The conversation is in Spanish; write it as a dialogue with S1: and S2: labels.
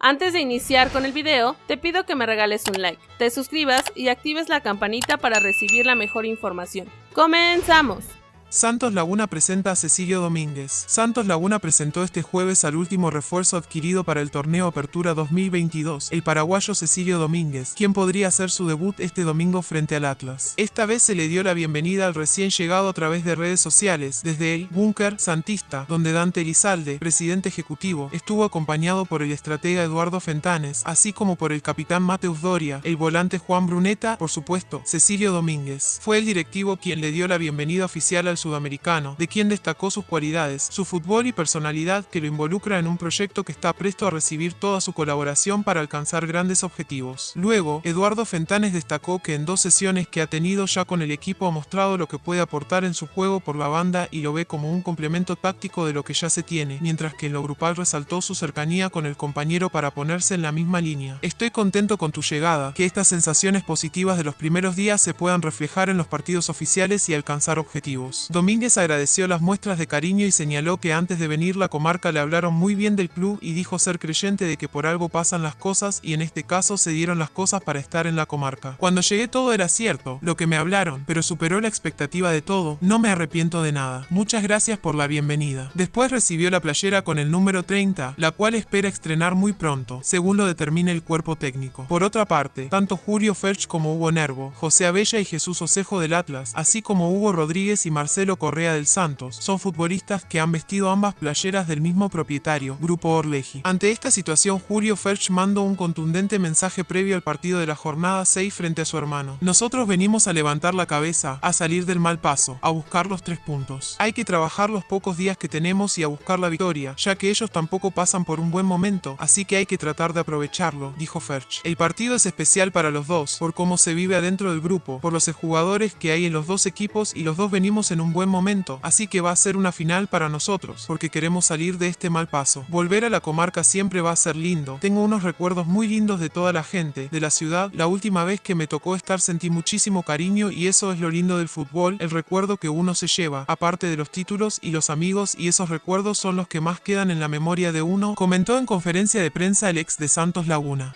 S1: Antes de iniciar con el video, te pido que me regales un like, te suscribas y actives la campanita para recibir la mejor información. ¡Comenzamos!
S2: Santos Laguna presenta a Cecilio Domínguez. Santos Laguna presentó este jueves al último refuerzo adquirido para el torneo Apertura 2022, el paraguayo Cecilio Domínguez, quien podría hacer su debut este domingo frente al Atlas. Esta vez se le dio la bienvenida al recién llegado a través de redes sociales, desde el Búnker Santista, donde Dante Elizalde, presidente ejecutivo, estuvo acompañado por el estratega Eduardo Fentanes, así como por el capitán Mateus Doria, el volante Juan Bruneta, por supuesto, Cecilio Domínguez. Fue el directivo quien le dio la bienvenida oficial al sudamericano, de quien destacó sus cualidades, su fútbol y personalidad que lo involucra en un proyecto que está presto a recibir toda su colaboración para alcanzar grandes objetivos. Luego, Eduardo Fentanes destacó que en dos sesiones que ha tenido ya con el equipo ha mostrado lo que puede aportar en su juego por la banda y lo ve como un complemento táctico de lo que ya se tiene, mientras que en lo grupal resaltó su cercanía con el compañero para ponerse en la misma línea. Estoy contento con tu llegada, que estas sensaciones positivas de los primeros días se puedan reflejar en los partidos oficiales y alcanzar objetivos. Domínguez agradeció las muestras de cariño y señaló que antes de venir la comarca le hablaron muy bien del club y dijo ser creyente de que por algo pasan las cosas y en este caso se dieron las cosas para estar en la comarca. Cuando llegué todo era cierto, lo que me hablaron, pero superó la expectativa de todo, no me arrepiento de nada. Muchas gracias por la bienvenida. Después recibió la playera con el número 30, la cual espera estrenar muy pronto, según lo determine el cuerpo técnico. Por otra parte, tanto Julio Ferch como Hugo Nervo, José Abella y Jesús Osejo del Atlas, así como Hugo Rodríguez y Marcelo Marcelo Correa del Santos son futbolistas que han vestido ambas playeras del mismo propietario, Grupo Orleji. Ante esta situación, Julio Ferch mandó un contundente mensaje previo al partido de la jornada 6 frente a su hermano. Nosotros venimos a levantar la cabeza, a salir del mal paso, a buscar los tres puntos. Hay que trabajar los pocos días que tenemos y a buscar la victoria, ya que ellos tampoco pasan por un buen momento, así que hay que tratar de aprovecharlo, dijo Ferch. El partido es especial para los dos, por cómo se vive adentro del grupo, por los jugadores que hay en los dos equipos y los dos venimos en un buen momento, así que va a ser una final para nosotros, porque queremos salir de este mal paso. Volver a la comarca siempre va a ser lindo. Tengo unos recuerdos muy lindos de toda la gente, de la ciudad. La última vez que me tocó estar sentí muchísimo cariño y eso es lo lindo del fútbol, el recuerdo que uno se lleva, aparte de los títulos y los amigos y esos recuerdos son los que más quedan en la memoria de uno, comentó en conferencia de prensa el ex de Santos Laguna.